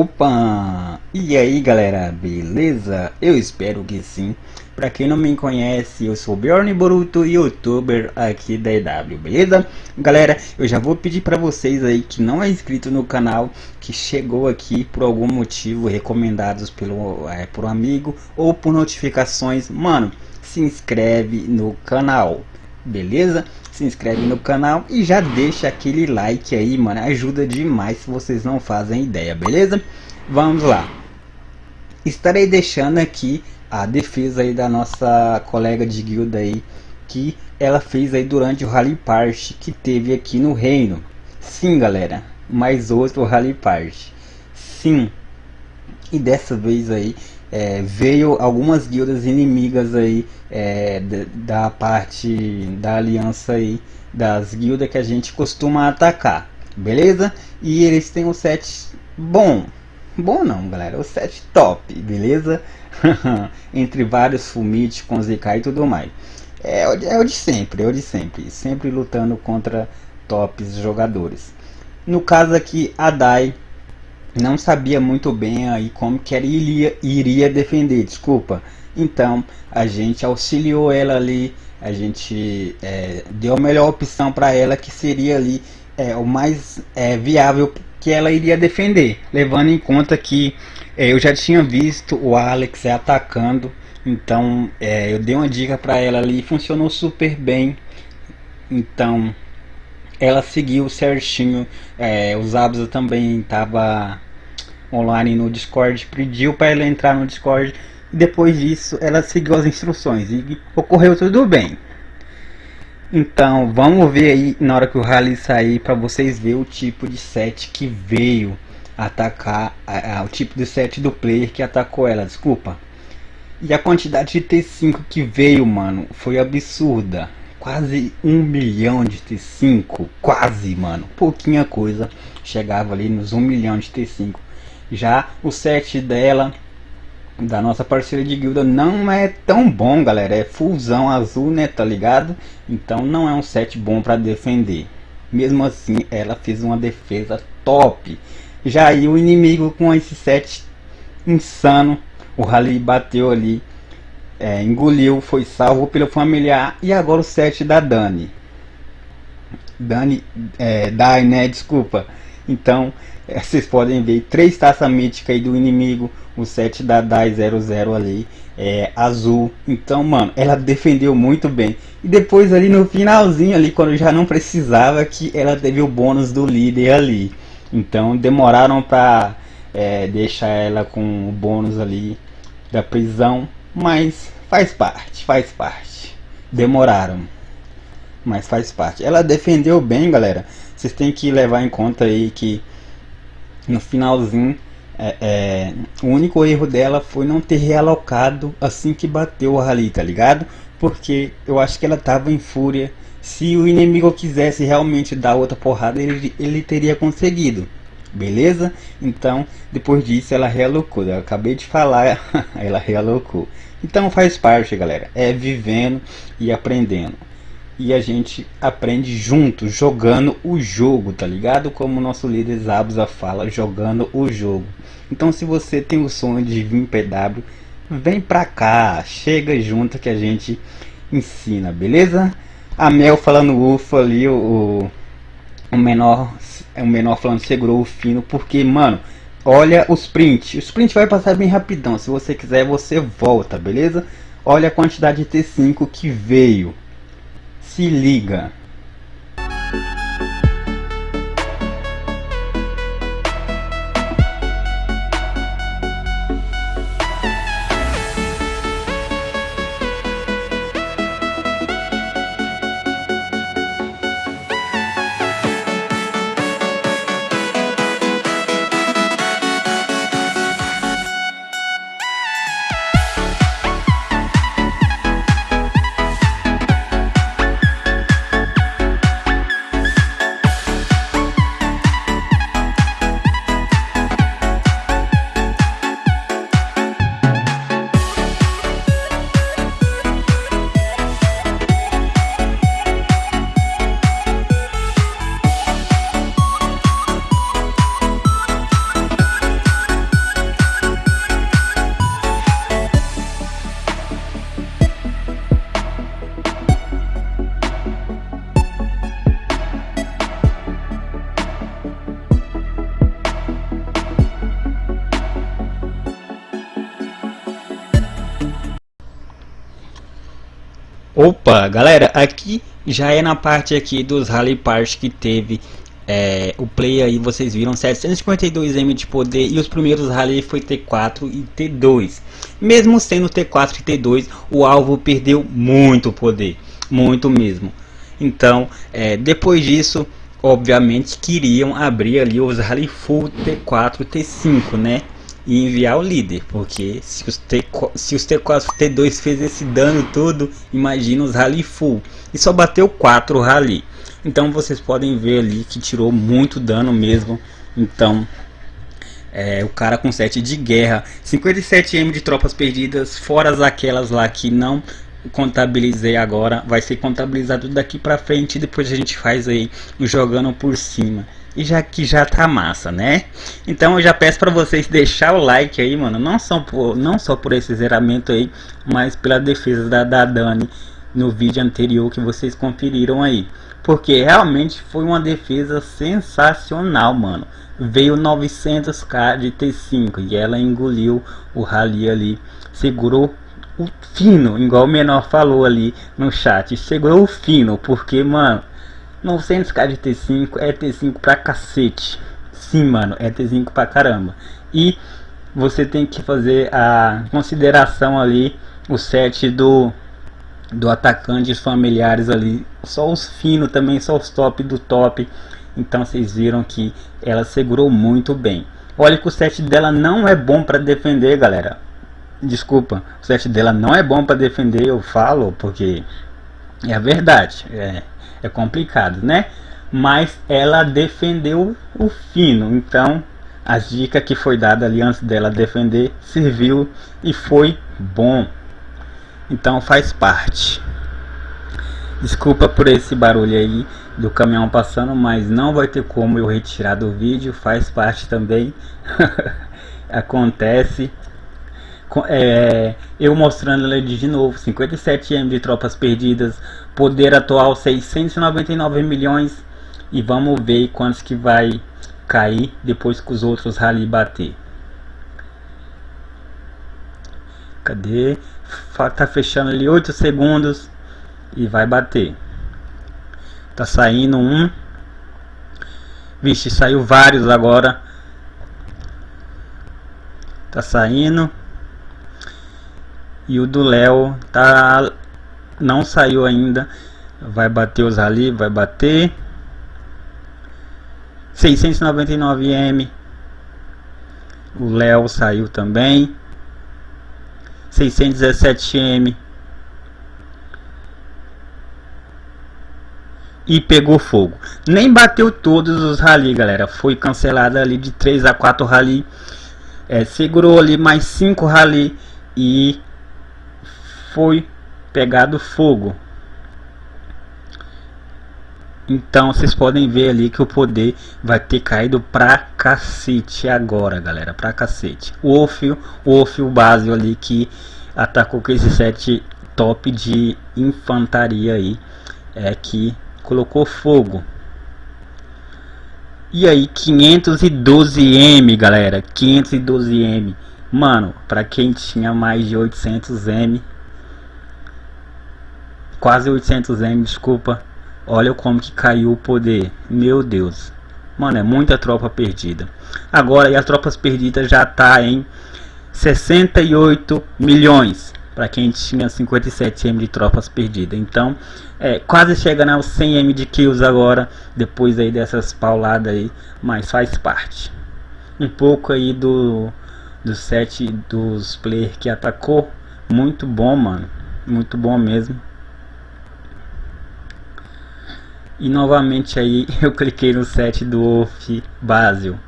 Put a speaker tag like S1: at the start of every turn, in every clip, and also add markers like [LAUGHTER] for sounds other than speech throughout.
S1: Opa! E aí galera, beleza? Eu espero que sim. Pra quem não me conhece, eu sou Bjorn Boruto, youtuber aqui da EW, beleza? Galera, eu já vou pedir pra vocês aí que não é inscrito no canal, que chegou aqui por algum motivo, recomendados pelo, é, por um amigo ou por notificações, mano, se inscreve no canal, beleza? Se inscreve no canal e já deixa aquele like aí, mano, ajuda demais se vocês não fazem ideia, beleza? Vamos lá. Estarei deixando aqui a defesa aí da nossa colega de guilda aí, que ela fez aí durante o Rally Party que teve aqui no reino. Sim, galera, mais outro Rally Party. Sim. E dessa vez aí é, veio algumas guildas inimigas aí é, da, parte da aliança aí das guildas que a gente costuma atacar, beleza? E eles têm um set bom, bom não galera, o set top, beleza? [LAUGHS] Entre vários Fumit com ZK e tudo mais. É, é o de sempre, é o de sempre, sempre lutando contra tops jogadores. No caso aqui, a Dai não sabia muito bem aí como que ela iria, defender, desculpa. Então a gente auxiliou ela ali, a gente é, deu a melhor opção para ela que seria ali é, o mais é, viável que ela iria defender, levando em conta que é, eu já tinha visto o Alex atacando, então é, eu dei uma dica para ela ali, funcionou super bem. Então ela seguiu certinho. É, o Zabza também estava online no Discord, pediu para ela entrar no Discord. E depois disso, ela seguiu as instruções e ocorreu tudo bem. Então, vamos ver aí na hora que o rally sair para vocês ver o tipo de set que veio atacar, a, a, o tipo de set do player que atacou ela, desculpa. E a quantidade de T5 que veio, mano, foi absurda quase um milhão de T5, quase, mano, pouquinha coisa, chegava ali nos um milhão de T5. Já o set dela, da nossa parceira de guilda, não é tão bom, galera, é fusão azul, né, tá ligado? Então não é um set bom para defender. Mesmo assim, ela fez uma defesa top. Já aí o inimigo com esse set insano, o Rally bateu ali é, engoliu, foi salvo pelo familiar e agora o set da Dani. Dani, é, Dai, né? Desculpa. Então, [LAUGHS] vocês podem ver três taças míticas aí do inimigo, o set da Dai 00 ali, é, azul. Então, mano, ela defendeu muito bem. E depois ali no finalzinho ali, quando já não precisava, que ela teve o bônus do líder ali. Então, demoraram pra é, deixar ela com o bônus ali da prisão mas faz parte, faz parte. Demoraram, mas faz parte. Ela defendeu bem, galera. Vocês têm que levar em conta aí que no finalzinho é, é, o único erro dela foi não ter realocado assim que bateu o rally, tá ligado? Porque eu acho que ela tava em fúria. Se o inimigo quisesse realmente dar outra porrada, ele, ele teria conseguido beleza? Então, depois disso ela realocou, eu acabei de falar, [LAUGHS] ela realocou. Então faz parte, galera, é vivendo e aprendendo. E a gente aprende junto, jogando o jogo, tá ligado? Como o nosso líder Zabuza fala, jogando o jogo. Então se você tem o sonho de vir PW, vem pra cá, chega junto que a gente ensina, beleza? A Mel falando ufa ali, o, o menor o menor falando segurou o fino, porque, mano, olha os print. Os print vai passar bem rapidão. Se você quiser, você volta, beleza? Olha a quantidade de T5 que veio. Se liga. Opa, galera, aqui já é na parte aqui dos Rally Parts que teve é, o play aí, vocês viram 752M de poder e os primeiros Rally foi T4 e T2. Mesmo sendo T4 e T2, o alvo perdeu muito poder, muito mesmo. Então, é, depois disso, obviamente queriam abrir ali os Rally Full T4 T5, né? E enviar o líder, porque se os, T, se os T4 T2 fez esse dano todo, imagina os Rally Full, e só bateu 4 Rally, então vocês podem ver ali que tirou muito dano mesmo, então é, o cara com 7 de guerra, 57M de tropas perdidas, fora aquelas lá que não contabilizei agora, vai ser contabilizado daqui pra frente, depois a gente faz aí jogando por cima e já que já tá massa, né? Então eu já peço para vocês deixar o like aí, mano, não só por, não só por esse zeramento aí, mas pela defesa da, da Dani no vídeo anterior que vocês conferiram aí. Porque realmente foi uma defesa sensacional, mano. Veio 900k de T5 e ela engoliu o rally ali, segurou o fino, igual o menor falou ali no chat, segurou o fino, porque, mano, 900k de T5 é T5 pra cacete. Sim, mano, é T5 pra caramba. E você tem que fazer a consideração ali, o set do, do atacante familiares ali. Só os finos também, só os top do top. Então vocês viram que ela segurou muito bem. Olha que o set dela não é bom para defender, galera. Desculpa, o set dela não é bom para defender, eu falo, porque é a verdade. É, é complicado, né? Mas ela defendeu o fino, então a dica que foi dada ali antes dela defender serviu e foi bom. Então faz parte. Desculpa por esse barulho aí do caminhão passando, mas não vai ter como eu retirar do vídeo, faz parte também. [LAUGHS] Acontece é, eu mostrando ele de novo 57M de tropas perdidas poder atual 699 milhões e vamos ver quantos que vai cair depois que os outros rally bater. Cadê? Tá fechando ali 8 segundos e vai bater. Tá saindo um. Vixe saiu vários agora. Tá saindo. E o do Léo tá não saiu ainda. Vai bater os ali, vai bater 699M. O Léo saiu também. 617M. E pegou fogo. Nem bateu todos os rally, galera. Foi cancelada ali de 3 a 4 rally. É, segurou ali mais 5 rally e foi pegado fogo. Então vocês podem ver ali que o poder vai ter caído pra cacete agora, galera, pra cacete. O Orfeo, o Orfeo base ali que atacou com esse set top de infantaria aí, é que colocou fogo. E aí 512M, galera, 512M. Mano, pra quem tinha mais de 800M, Quase 800M, desculpa. Olha como que caiu o poder. Meu Deus. Mano, é muita tropa perdida. Agora, e as tropas perdidas já tá em 68 milhões. Para quem tinha 57M de tropas perdidas. Então, é, quase chegando aos 100M de kills agora. Depois aí dessas pauladas aí. Mas faz parte. Um pouco aí do, do set dos players que atacou. Muito bom, mano. Muito bom mesmo. E novamente aí [LAUGHS] eu cliquei no set do Wolf Basil.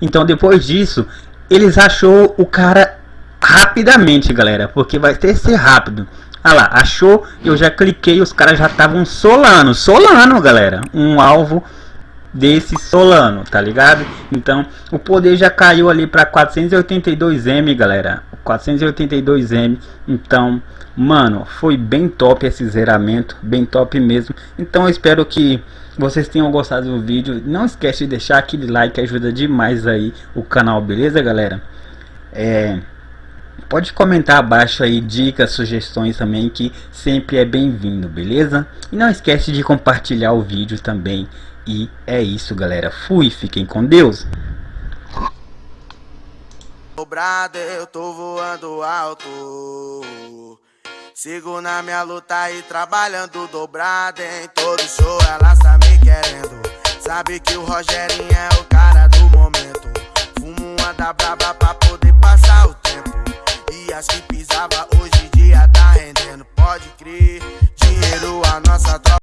S1: Então depois disso, eles achou o cara rapidamente, galera, porque vai ter que ser rápido. Ah lá, achou, eu já cliquei, os caras já estavam solando, solando, galera, um alvo desse Solano, tá ligado? Então, o poder já caiu ali para 482M, galera. 482M. Então, mano, foi bem top esse zeramento, bem top mesmo. Então, espero que vocês tenham gostado do vídeo. Não esquece de deixar aquele like, ajuda demais aí o canal, beleza, galera? É Pode comentar abaixo aí dicas, sugestões também que sempre é bem-vindo, beleza? E não esquece de compartilhar o vídeo também. E é isso, galera. Fui, fiquem com Deus.
S2: Dobrado, eu tô voando alto. Sigo na minha luta e trabalhando dobrado em todo show. Ela tá me querendo. Sabe que o Rogerinho é o cara do momento. Fumo uma da braba pra poder passar o tempo. E as que pisava hoje em dia tá rendendo. Pode crer, dinheiro a nossa troca.